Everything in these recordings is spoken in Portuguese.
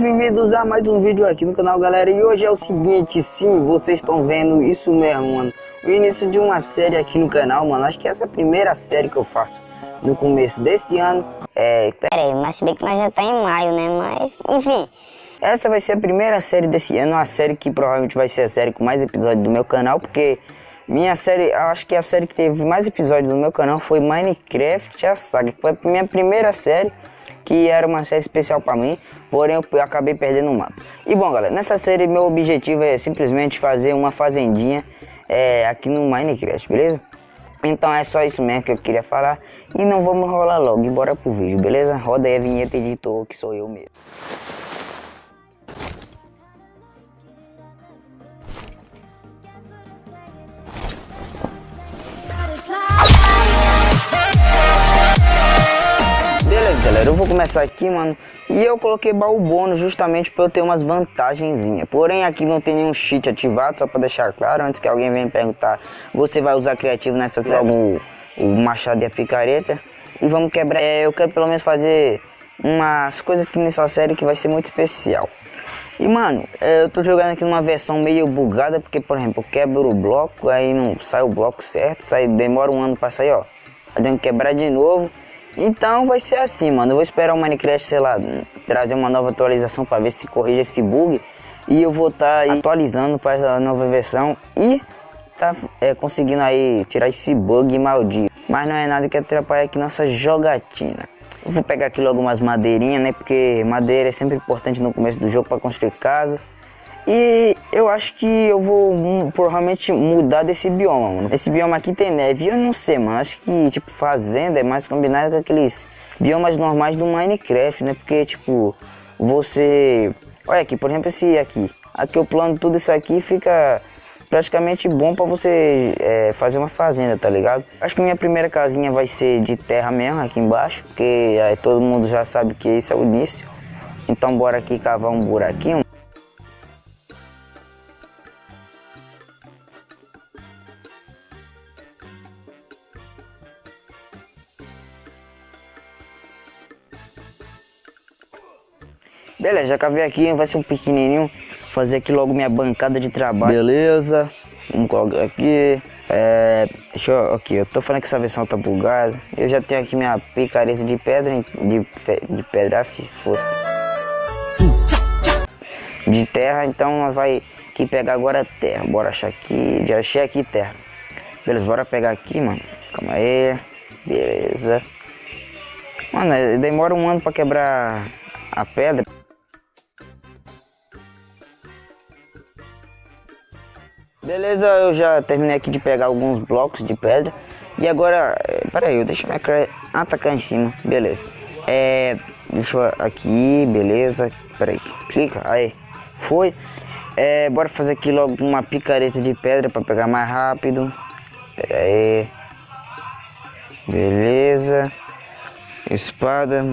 Bem-vindos a mais um vídeo aqui no canal galera. E hoje é o seguinte, sim, vocês estão vendo isso mesmo, mano. O início de uma série aqui no canal, mano. Acho que essa é a primeira série que eu faço no começo desse ano. É... Pera aí, mas se bem que nós já tá em maio, né, mas enfim. Essa vai ser a primeira série desse ano Uma série que provavelmente vai ser a série com mais episódios do meu canal Porque minha série, acho que a série que teve mais episódios no meu canal foi Minecraft a Saga Que foi a minha primeira série que era uma série especial para mim, porém eu acabei perdendo o mapa. E bom galera, nessa série meu objetivo é simplesmente fazer uma fazendinha é, aqui no Minecraft, beleza? Então é só isso mesmo que eu queria falar e não vamos rolar logo bora pro vídeo, beleza? Roda aí a vinheta editor que sou eu mesmo. Eu vou começar aqui, mano. E eu coloquei baú bônus justamente para eu ter umas vantagenzinhas. Porém, aqui não tem nenhum cheat ativado, só para deixar claro, antes que alguém venha me perguntar, você vai usar criativo nessa série, o, o machado e a picareta. E vamos quebrar, é, eu quero pelo menos fazer umas coisas aqui nessa série que vai ser muito especial. E mano, é, eu tô jogando aqui numa versão meio bugada, porque por exemplo, eu quebro o bloco, aí não sai o bloco certo, sai, demora um ano para sair, ó. Aí tenho que quebrar de novo. Então vai ser assim, mano. Eu vou esperar o Minecraft, sei lá, trazer uma nova atualização para ver se corrige esse bug. E eu vou estar tá atualizando para a nova versão e tá é, conseguindo aí tirar esse bug maldito. Mas não é nada que atrapalhe aqui nossa jogatina. Eu vou pegar aqui logo umas madeirinhas, né? Porque madeira é sempre importante no começo do jogo para construir casa. E eu acho que eu vou hum, provavelmente mudar desse bioma, mano. Esse bioma aqui tem neve, eu não sei, mano. Acho que, tipo, fazenda é mais combinado com aqueles biomas normais do Minecraft, né? Porque, tipo, você... Olha aqui, por exemplo, esse aqui. Aqui eu plano tudo isso aqui fica praticamente bom para você é, fazer uma fazenda, tá ligado? Acho que minha primeira casinha vai ser de terra mesmo, aqui embaixo, porque aí todo mundo já sabe que esse é o início. Então bora aqui cavar um buraquinho. Beleza, já cavei aqui, vai ser um pequenininho. Fazer aqui logo minha bancada de trabalho. Beleza, vamos colocar aqui. É, deixa eu, aqui, eu tô falando que essa versão tá bugada. Eu já tenho aqui minha picareta de pedra, de, de pedra se fosse. De terra, então nós vai aqui pegar agora terra. Bora achar aqui, já achei aqui terra. Beleza, bora pegar aqui, mano. Calma aí. Beleza. Mano, demora um ano pra quebrar a pedra. Beleza, eu já terminei aqui de pegar alguns blocos de pedra. E agora, é, peraí, deixa minha Ah, tá em cima, beleza. É, deixa eu aqui, beleza. Peraí, clica, aí, foi. É, bora fazer aqui logo uma picareta de pedra para pegar mais rápido. Pera aí. Beleza. Espada.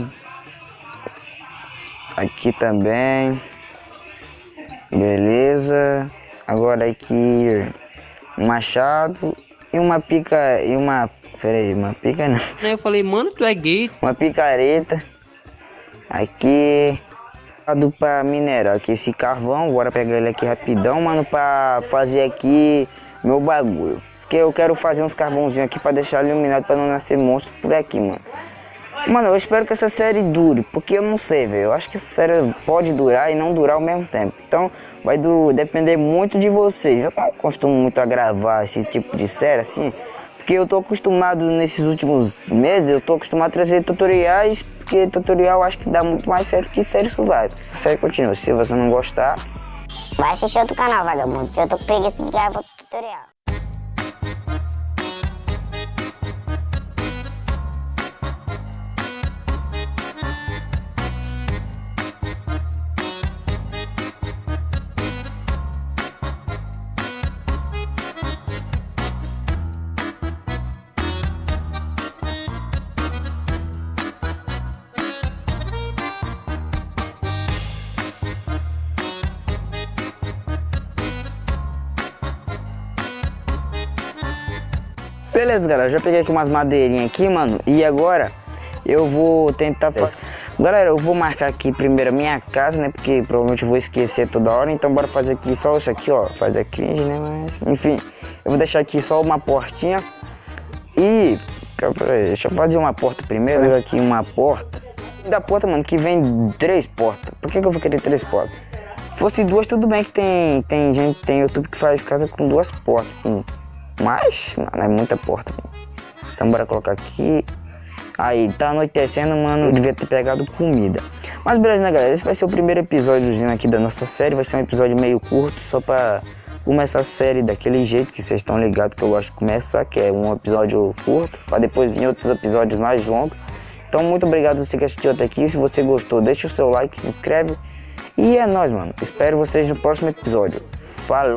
Aqui também. Beleza. Agora aqui um machado e uma pica e uma pera aí, uma pica não. Eu falei, mano, tu é gay. Uma picareta. Aqui para minerar aqui esse carvão, bora pegar ele aqui rapidão, mano, para fazer aqui meu bagulho. Porque eu quero fazer uns carvãozinhos aqui para deixar iluminado para não nascer monstro por aqui, mano. Mano, eu espero que essa série dure, porque eu não sei, velho. Eu acho que essa série pode durar e não durar ao mesmo tempo. Então, vai depender muito de vocês. Eu não costumo muito a gravar esse tipo de série assim, porque eu tô acostumado nesses últimos meses, eu tô acostumado a trazer tutoriais, porque tutorial acho que dá muito mais certo que série survival. A série continua, se você não gostar... Vai assistir outro canal, vagabundo, eu tô com preguiça de gravar tutorial. Beleza, galera, já peguei aqui umas madeirinhas aqui, mano. E agora eu vou tentar fazer... Galera, eu vou marcar aqui primeiro a minha casa, né? Porque provavelmente eu vou esquecer toda hora. Então bora fazer aqui só isso aqui, ó. Fazer cringe, né? Mas, enfim, eu vou deixar aqui só uma portinha. E... Deixa eu fazer uma porta primeiro. Fazer aqui uma porta. Da porta, mano, que vem três portas. Por que, que eu vou querer três portas? Fosse duas, tudo bem que tem, tem gente, tem YouTube que faz casa com duas portas, sim. Mas, mano, é muita porta. Então bora colocar aqui. Aí, tá anoitecendo, mano, devia ter pegado comida. Mas beleza, né, galera? Esse vai ser o primeiro episódiozinho aqui da nossa série. Vai ser um episódio meio curto, só pra começar a série daquele jeito que vocês estão ligados que eu gosto de começar, que é um episódio curto, pra depois vir outros episódios mais longos. Então, muito obrigado você que assistiu até aqui. Se você gostou, deixa o seu like, se inscreve. E é nóis, mano. Espero vocês no próximo episódio. Falou!